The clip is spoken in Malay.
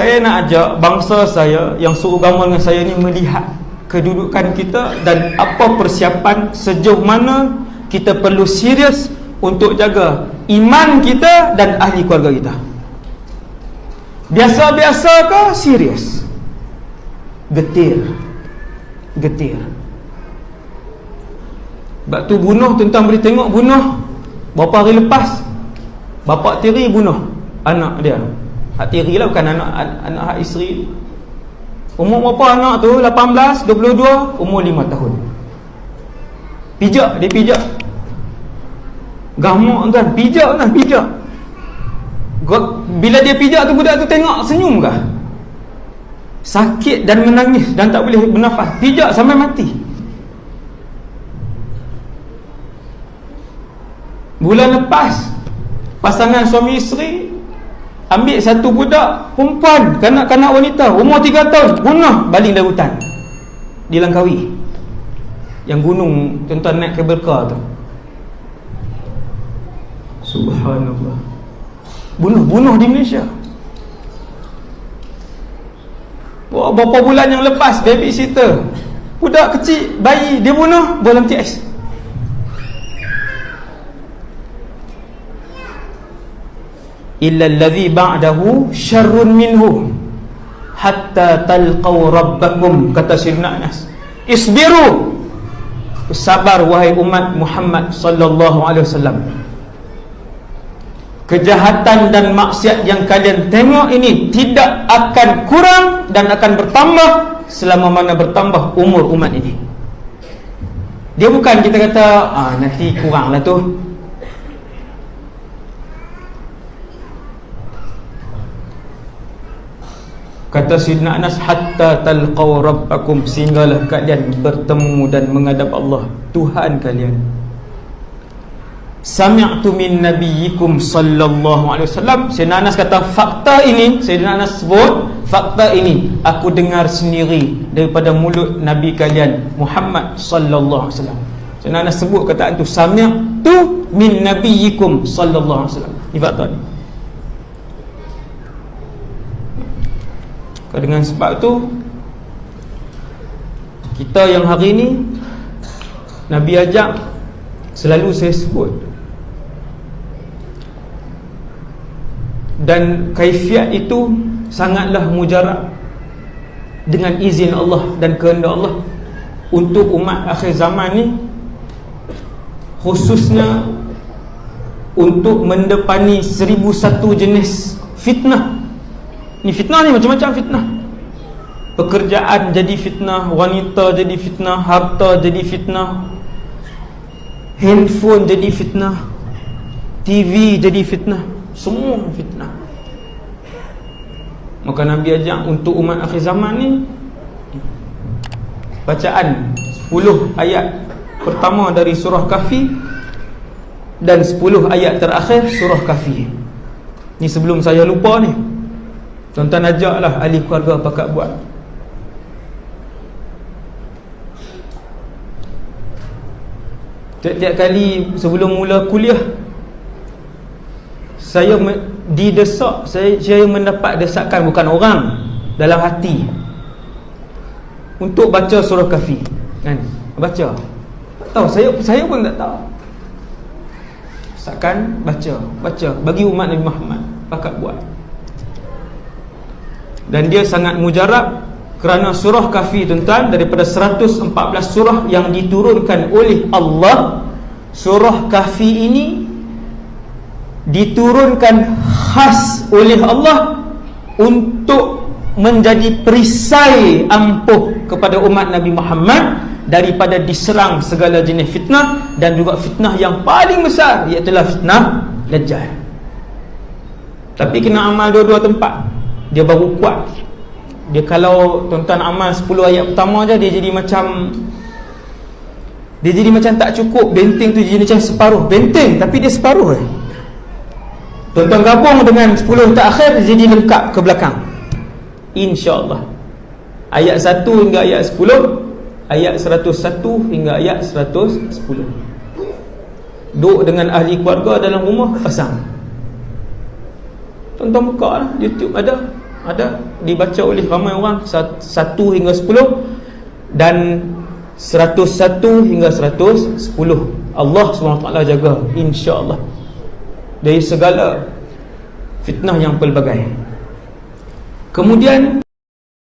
saya nak ajak bangsa saya yang seagama dengan saya ni melihat kedudukan kita dan apa persiapan sejauh mana kita perlu serius untuk jaga iman kita dan ahli keluarga kita. Biasa-biasa ke serius? Getir. Getir. Sebab tu bunuh tuan-tuan boleh tengok bunuh. Berapa hari lepas bapak tiri bunuh anak dia hak tiri lah bukan anak anak hak isteri Umur berapa anak tu? 18, 22, umur 5 tahun. Pijak, dia pijak. Gamak kan, pijak kan, pijak. Bila dia pijak tu budak tu tengok senyum kah? Sakit dan menangis dan tak boleh bernafas. Pijak sampai mati. Bulan lepas pasangan suami isteri ambil satu budak perempuan kanak-kanak wanita umur 3 tahun bunuh baling dari hutan. Di Langkawi. Yang gunung tuan-tuan naik kabel car tu. Subhanallah. Bunuh-bunuh di Malaysia. Berapa bulan yang lepas babysitter budak kecil bayi dia bunuh TS illa alladhi ba'dahu syarrun minhu hatta talqaw rabbakum kata Sayyidina Anas isbiru. Sabar wahai umat Muhammad sallallahu alaihi wasallam. Kejahatan dan maksiat yang kalian tengok ini tidak akan kurang dan akan bertambah selama mana bertambah umur umat ini. Dia bukan kita kata ah nanti kuranglah tu Kata Sidna Anas hatta talqaw rabbakum sehinggalah kalian bertemu dan menghadap Allah Tuhan kalian. Sami'tu min nabiyyikum sallallahu alaihi wasallam. Sidna Anas kata fakta ini, Sidna Anas sebut fakta ini aku dengar sendiri daripada mulut nabi kalian Muhammad sallallahu alaihi wasallam. Sidna Anas sebut kata itu sami'tu min nabiyyikum sallallahu alaihi wasallam. Ini fakta ini. Dengan sebab tu? Kita yang hari ni Nabi ajak Selalu saya sebut. Dan kaifiat itu Sangatlah mujarab Dengan izin Allah dan kehendak Allah Untuk umat akhir zaman ni Khususnya Untuk mendepani Seribu satu jenis fitnah Ni fitnah ni macam-macam fitnah. Pekerjaan jadi fitnah Wanita jadi fitnah Harta jadi fitnah Handphone jadi fitnah TV jadi fitnah. Semua fitnah. Maka Nabi ajak untuk umat akhir zaman ni Bacaan 10 ayat pertama dari surah kafi Dan 10 ayat terakhir surah kafi Ni sebelum saya lupa ni Tuan-tuan ajaklah ahli keluarga pakat buat. Tiap-tiap kali sebelum mula kuliah Saya didesak saya, saya mendapat desakan bukan orang Dalam hati. Untuk baca surah kafi kan? Baca. Tahu saya saya pun tak tahu. Desakan baca. Baca. Bagi umat Nabi Muhammad Pakat buat dan dia sangat mujarab kerana surah kafi tuan-tuan daripada 114 surah yang diturunkan oleh Allah surah kafi ini diturunkan khas oleh Allah untuk menjadi perisai ampuh kepada umat Nabi Muhammad daripada diserang segala jenis fitnah dan juga fitnah yang paling besar iaitu fitnah Dajjal. Tapi kena amal dua-dua tempat dia baru kuat. Dia kalau tuan-tuan amal 10 ayat pertama je dia jadi macam dia jadi macam tak cukup. Benteng tu jadi macam separuh. Benteng tapi dia separuh eh. tuan-tuan gabung dengan 10 tak akhir dia jadi lengkap ke belakang. insyaAllah. Ayat 1 hingga ayat 10 ayat 101 hingga ayat 110 duduk dengan ahli keluarga dalam rumah pasang. Tuan-tuan buka lah YouTube ada ada? Dibaca oleh ramai orang satu hingga sepuluh dan seratus satu hingga seratus sepuluh. Allah SWT jaga insyaAllah. Dari segala fitnah yang pelbagai. Kemudian